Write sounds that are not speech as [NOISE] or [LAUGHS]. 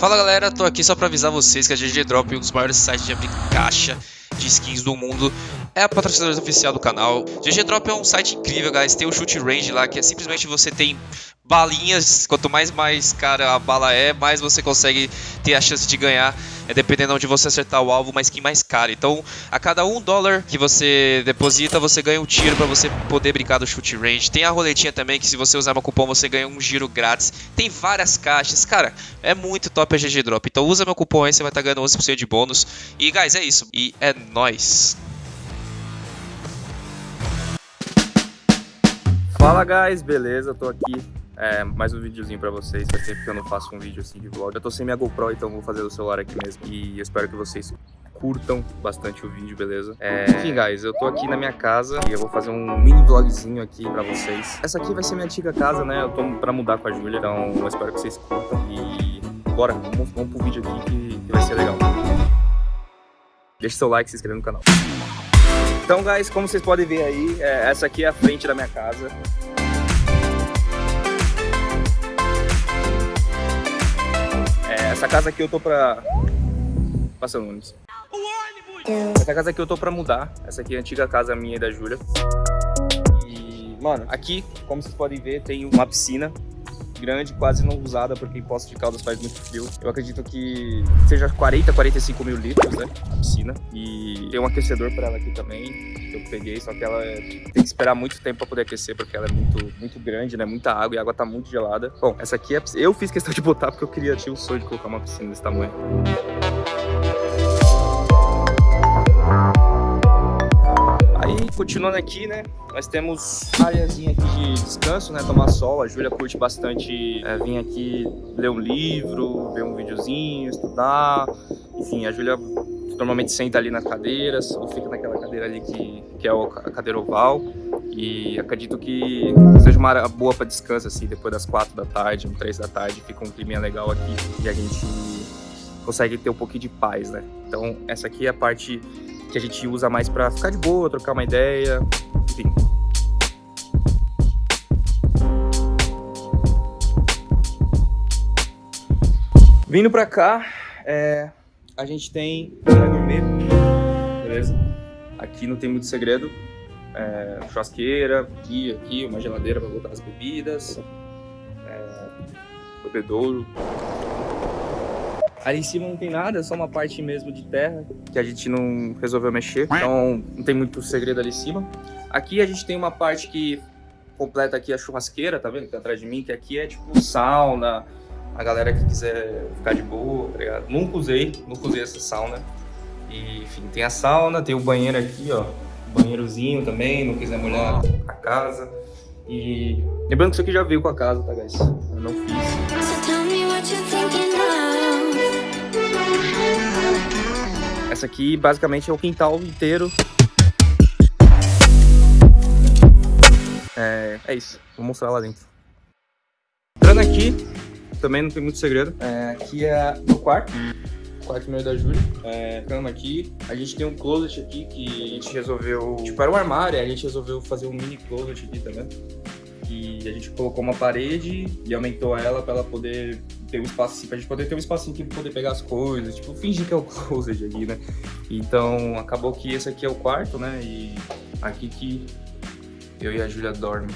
Fala galera, tô aqui só pra avisar vocês que a GG Drop, um dos maiores sites de abrir caixa de skins do mundo, é a patrocinadora oficial do canal. GG Drop é um site incrível, guys. Tem o shoot range lá, que é simplesmente você tem balinhas. Quanto mais mais cara a bala é, mais você consegue ter a chance de ganhar. É dependendo onde você acertar o alvo, uma skin mais cara. Então, a cada um dólar que você deposita, você ganha um tiro para você poder brincar do shoot range. Tem a roletinha também, que se você usar meu cupom, você ganha um giro grátis. Tem várias caixas. Cara, é muito top a GG Drop. Então, usa meu cupom aí, você vai estar tá ganhando 11% de bônus. E, guys, é isso. E é nóis. Fala guys, beleza? Tô aqui é, mais um videozinho pra vocês, faz tempo que eu não faço um vídeo assim de vlog. Eu tô sem minha GoPro, então vou fazer do celular aqui mesmo. E espero que vocês curtam bastante o vídeo, beleza? É... Enfim, guys, eu tô aqui na minha casa e eu vou fazer um mini vlogzinho aqui pra vocês. Essa aqui vai ser minha antiga casa, né? Eu tô pra mudar com a Júlia, então eu espero que vocês curtam. E bora, vamos, vamos pro vídeo aqui que, que vai ser legal. Deixa seu like e se inscreva no canal. Então, guys, como vocês podem ver aí, é, essa aqui é a frente da minha casa. Essa casa aqui eu tô pra... Passando ônibus. Essa casa aqui eu tô pra mudar. Essa aqui é a antiga casa minha e da Júlia. E, mano, aqui, como vocês podem ver, tem uma piscina grande, quase não usada, porque em Poços de Caldas faz muito frio. Eu acredito que seja 40, 45 mil litros, né, a piscina. E tem um aquecedor para ela aqui também, que eu peguei, só que ela tem que esperar muito tempo para poder aquecer, porque ela é muito, muito grande, né, muita água, e a água tá muito gelada. Bom, essa aqui é, eu fiz questão de botar porque eu queria, tinha o sonho de colocar uma piscina desse tamanho. Continuando aqui, né, nós temos áreazinha aqui de descanso, né, tomar sol. A Júlia curte bastante é, vir aqui ler um livro, ver um videozinho, estudar. Enfim, a Júlia normalmente senta ali nas cadeiras, ou fica naquela cadeira ali que, que é a cadeira oval. E acredito que seja uma área boa para descanso, assim, depois das quatro da tarde, três da tarde, fica um clima legal aqui e a gente consegue ter um pouquinho de paz, né? Então, essa aqui é a parte que a gente usa mais para ficar de boa, trocar uma ideia, enfim. Vindo para cá, é, a gente tem gourmet, beleza? Aqui não tem muito segredo. É, churrasqueira, aqui, aqui, uma geladeira para botar as bebidas, é, bebedouro, Ali em cima não tem nada, é só uma parte mesmo de terra que a gente não resolveu mexer. Então não tem muito segredo ali em cima. Aqui a gente tem uma parte que completa aqui a churrasqueira, tá vendo? Que tá atrás de mim, que aqui é tipo sauna. A galera que quiser ficar de boa, tá ligado? Nunca usei, nunca usei essa sauna. E, enfim, tem a sauna, tem o banheiro aqui, ó. Banheirozinho também, não quiser molhar a casa. E lembrando que isso aqui já veio com a casa, tá, guys? Eu não fiz. Essa aqui basicamente é o quintal inteiro. É, é isso, vou mostrar lá dentro. Entrando aqui, também não tem muito segredo. É, aqui é o quarto, quarto meio da Júlia. É, cama aqui. A gente tem um closet aqui que a gente resolveu... Tipo, era um armário, a gente resolveu fazer um mini closet aqui, vendo? Que a gente colocou uma parede e aumentou ela para ela poder ter um espaço pra gente poder ter um espacinho aqui poder pegar as coisas, tipo, fingir que é o [LAUGHS] closet aqui, né? Então, acabou que esse aqui é o quarto, né? E aqui que eu e a Júlia dormem.